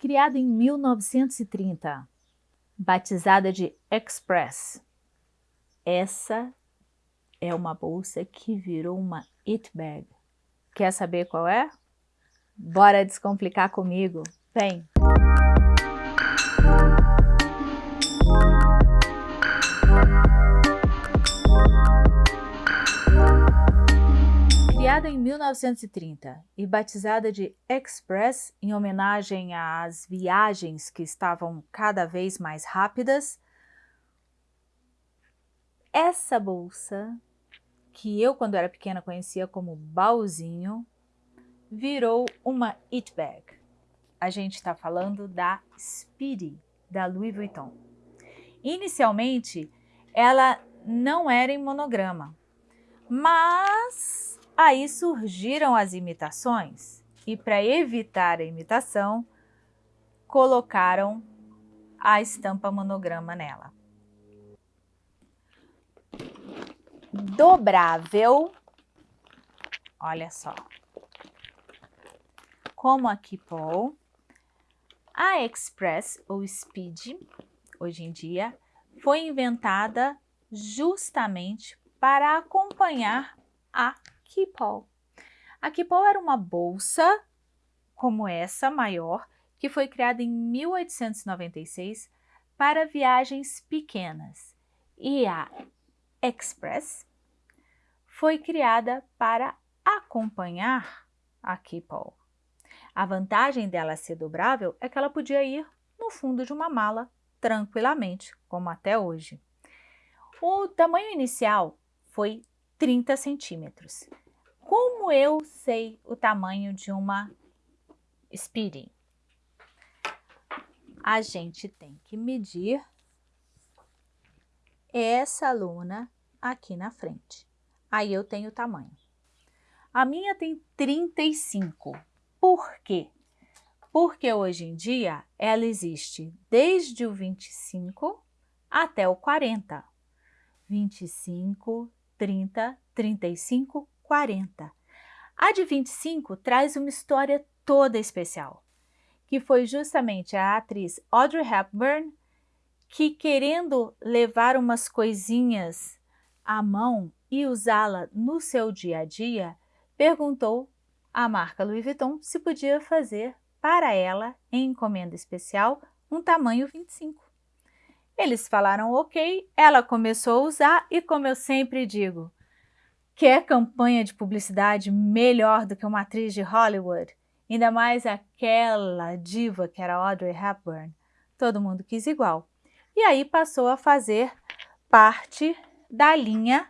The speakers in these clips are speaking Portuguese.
Criada em 1930, batizada de Express, essa é uma bolsa que virou uma it bag. Quer saber qual é? Bora descomplicar comigo. Vem! Criada em 1930 e batizada de Express em homenagem às viagens que estavam cada vez mais rápidas, essa bolsa, que eu quando era pequena conhecia como baúzinho, virou uma it bag. A gente está falando da Speedy, da Louis Vuitton. Inicialmente, ela não era em monograma, mas aí surgiram as imitações e para evitar a imitação, colocaram a estampa monograma nela. Dobrável, olha só, como a Kipol, a Express ou Speed, hoje em dia, foi inventada justamente para acompanhar a Kipol. A Kipol era uma bolsa como essa, maior, que foi criada em 1896 para viagens pequenas. E a Express foi criada para acompanhar a Kipol. A vantagem dela ser dobrável é que ela podia ir no fundo de uma mala tranquilamente, como até hoje. O tamanho inicial foi 30 centímetros. Como eu sei o tamanho de uma Speedy? A gente tem que medir essa luna aqui na frente. Aí eu tenho o tamanho. A minha tem 35. Por quê? Porque hoje em dia ela existe desde o 25 até o 40. 25, 30, 35, 40. A de 25 traz uma história toda especial, que foi justamente a atriz Audrey Hepburn que querendo levar umas coisinhas à mão e usá-la no seu dia a dia, perguntou à marca Louis Vuitton se podia fazer para ela, em encomenda especial, um tamanho 25. Eles falaram ok, ela começou a usar e como eu sempre digo, quer campanha de publicidade melhor do que uma atriz de Hollywood? Ainda mais aquela diva que era Audrey Hepburn. Todo mundo quis igual. E aí passou a fazer parte da linha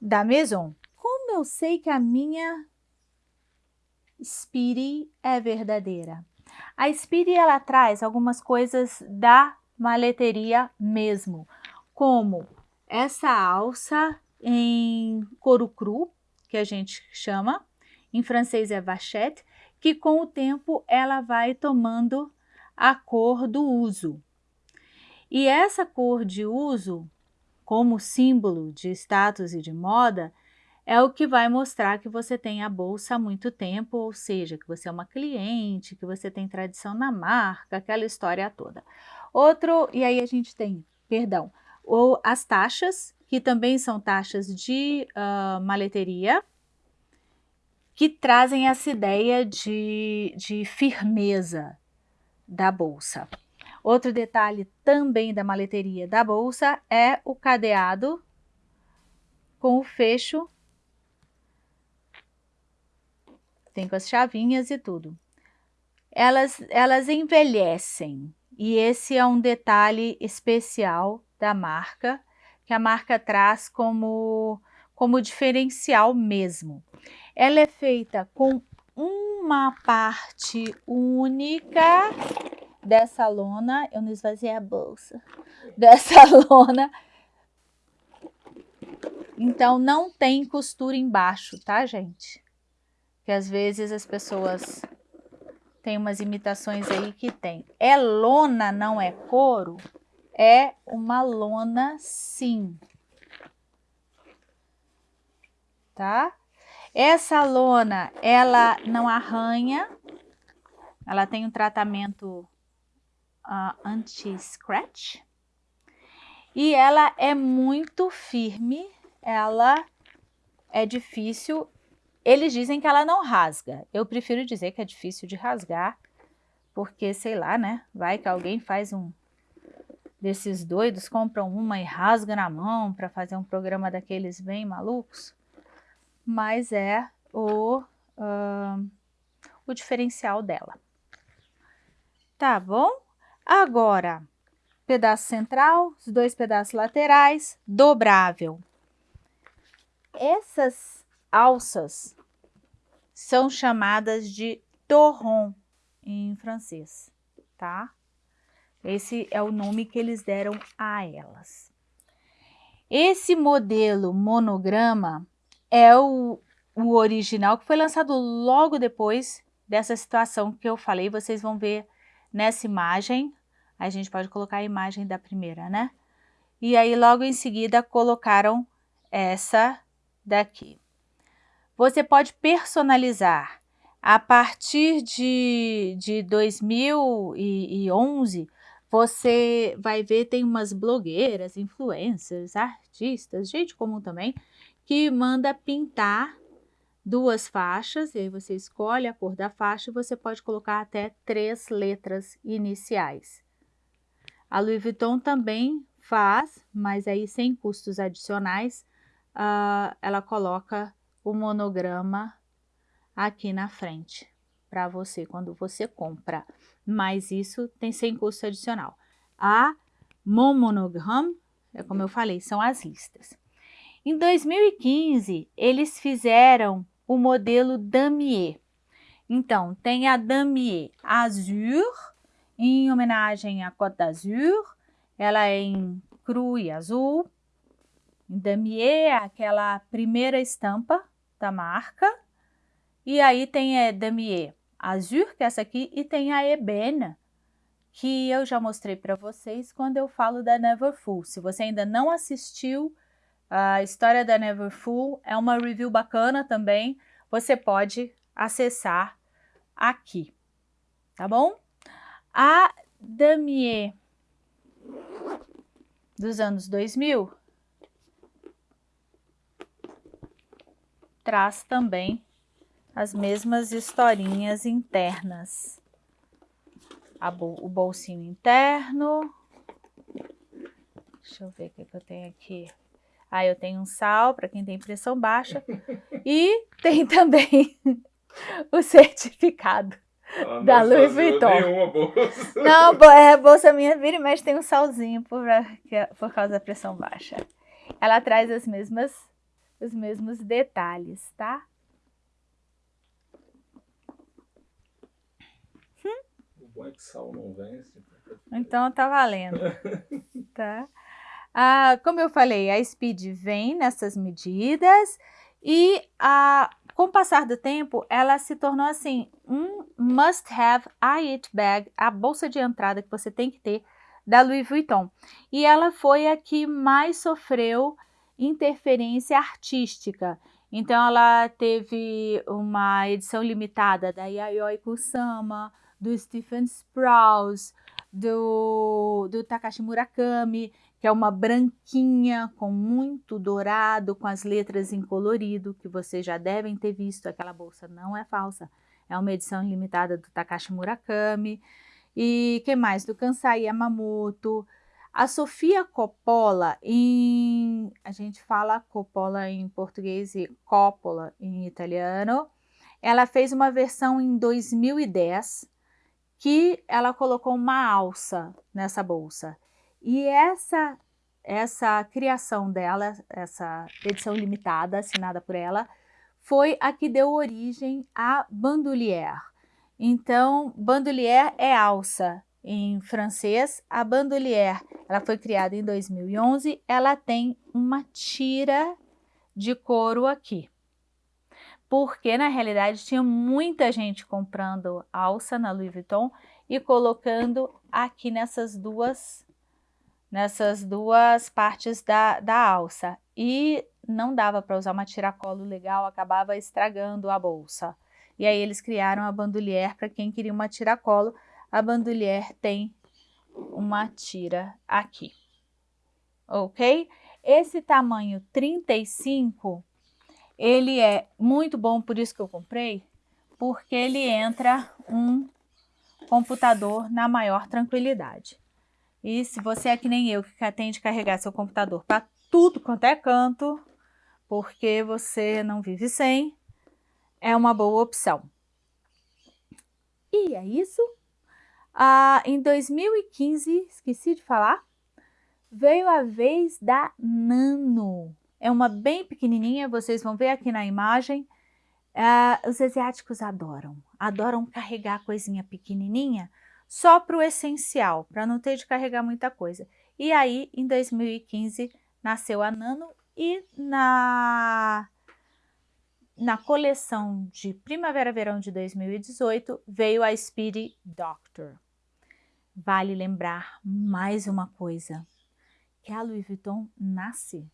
da Maison. Como eu sei que a minha Speedy é verdadeira? A Speedy ela traz algumas coisas da maleteria mesmo, como essa alça em couro cru, que a gente chama, em francês é vachette, que com o tempo ela vai tomando a cor do uso. E essa cor de uso, como símbolo de status e de moda, é o que vai mostrar que você tem a bolsa há muito tempo, ou seja, que você é uma cliente, que você tem tradição na marca, aquela história toda. Outro, e aí a gente tem, perdão, ou as taxas, que também são taxas de uh, maleteria, que trazem essa ideia de, de firmeza da bolsa. Outro detalhe também da maleteria da bolsa é o cadeado com o fecho, tem com as chavinhas e tudo. Elas, elas envelhecem, e esse é um detalhe especial da marca, que a marca traz como, como diferencial mesmo. Ela é feita com uma parte única dessa lona, eu não esvaziei a bolsa, dessa lona. Então, não tem costura embaixo, tá, gente? Que às vezes as pessoas tem umas imitações aí que tem. É lona, não é couro? É uma lona sim. Tá? Essa lona, ela não arranha, ela tem um tratamento uh, anti-scratch. E ela é muito firme, ela é difícil. Eles dizem que ela não rasga. Eu prefiro dizer que é difícil de rasgar, porque sei lá, né? Vai que alguém faz um desses doidos, compram uma e rasga na mão para fazer um programa daqueles bem malucos. Mas é o, uh, o diferencial dela. Tá bom? Agora, pedaço central, os dois pedaços laterais, dobrável. Essas alças são chamadas de torron em francês, tá? Esse é o nome que eles deram a elas. Esse modelo monograma é o, o original que foi lançado logo depois dessa situação que eu falei. Vocês vão ver nessa imagem. A gente pode colocar a imagem da primeira, né? E aí logo em seguida colocaram essa daqui. Você pode personalizar. A partir de, de 2011, você vai ver, tem umas blogueiras, influencers, artistas, gente comum também, que manda pintar duas faixas, e aí você escolhe a cor da faixa e você pode colocar até três letras iniciais. A Louis Vuitton também faz, mas aí sem custos adicionais, uh, ela coloca o monograma aqui na frente para você quando você compra, mas isso tem sem custo adicional. A Mon Monogram, é como eu falei, são as listas. Em 2015, eles fizeram o modelo Damier. Então, tem a Damier Azur, em homenagem à Côte d'Azur, ela é em cru e azul. Damier é aquela primeira estampa da marca. E aí tem a Damier Azur, que é essa aqui, e tem a Ebene, que eu já mostrei para vocês quando eu falo da Neverfull. Se você ainda não assistiu a história da Neverfull, é uma review bacana também, você pode acessar aqui, tá bom? A Damier dos anos 2000 traz também as mesmas historinhas internas. Bol o bolsinho interno. Deixa eu ver o que, que eu tenho aqui. Ah, eu tenho um sal para quem tem pressão baixa. e tem também o certificado ah, da Louis Vuitton. bolsa. Não, é bolsa minha vira mexe tem um salzinho por, é por causa da pressão baixa. Ela traz as mesmas, os mesmos detalhes, tá? bom é que sal não vence. Então tá valendo. tá? Ah, como eu falei, a Speed vem nessas medidas e a, com o passar do tempo, ela se tornou assim, um must-have it bag, a bolsa de entrada que você tem que ter da Louis Vuitton. E ela foi a que mais sofreu interferência artística. Então ela teve uma edição limitada da Yayoi Kusama, do Stephen Sprouse, do, do Takashi Murakami, que é uma branquinha com muito dourado, com as letras em colorido, que vocês já devem ter visto, aquela bolsa não é falsa, é uma edição limitada do Takashi Murakami. E que mais? Do Kansai Yamamoto. A Sofia Coppola, em, a gente fala Coppola em português e Coppola em italiano, ela fez uma versão em 2010, que ela colocou uma alça nessa bolsa. E essa, essa criação dela, essa edição limitada assinada por ela, foi a que deu origem à bandoulière. Então, bandoulière é alça em francês. A bandoulière, ela foi criada em 2011, ela tem uma tira de couro aqui porque na realidade tinha muita gente comprando alça na Louis Vuitton e colocando aqui nessas duas, nessas duas partes da, da alça. E não dava para usar uma tiracolo legal, acabava estragando a bolsa. E aí eles criaram a bandolier para quem queria uma tiracolo. A bandolier tem uma tira aqui, ok? Esse tamanho 35, ele é muito bom, por isso que eu comprei, porque ele entra um computador na maior tranquilidade. E se você é que nem eu, que tem de carregar seu computador para tudo quanto é canto, porque você não vive sem, é uma boa opção. E é isso. Ah, em 2015, esqueci de falar, veio a vez da Nano. É uma bem pequenininha, vocês vão ver aqui na imagem. Ah, os asiáticos adoram, adoram carregar coisinha pequenininha só para o essencial, para não ter de carregar muita coisa. E aí, em 2015, nasceu a Nano e na, na coleção de Primavera-Verão de 2018 veio a Speedy Doctor. Vale lembrar mais uma coisa, que a Louis Vuitton nasce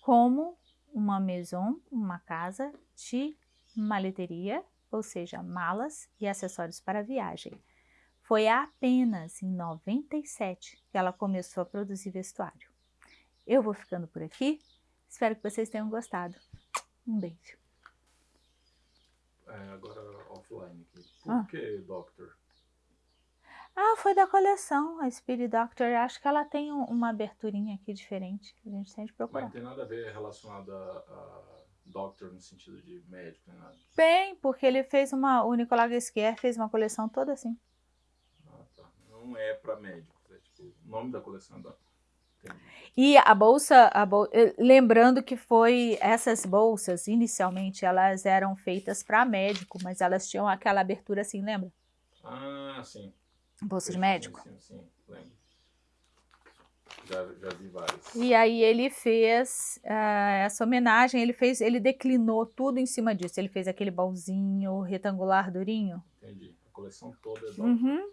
como uma maison, uma casa de maleteria, ou seja, malas e acessórios para viagem. Foi apenas em 97 que ela começou a produzir vestuário. Eu vou ficando por aqui. Espero que vocês tenham gostado. Um beijo. É, agora offline aqui. Por ah. que Doctor? Ah, foi da coleção, a Spirit Doctor. Acho que ela tem uma aberturinha aqui diferente. A gente tem de procurar. Mas não tem nada a ver relacionado a, a Doctor no sentido de médico, nem nada? Bem, porque ele fez uma... O Nicolas Guesquier fez uma coleção toda assim. Ah, tá. Não é para médicos. É tipo, o nome da coleção é Doctor. E a bolsa, a bol... Eh, lembrando que foi essas bolsas, inicialmente, elas eram feitas para médico, mas elas tinham aquela abertura assim, lembra? Ah, sim. Bolsa de médico? Sim, sim, lembro. Já, já vi várias. E aí ele fez uh, essa homenagem, ele fez, ele declinou tudo em cima disso. Ele fez aquele baúzinho retangular durinho. Entendi. A coleção toda é uhum.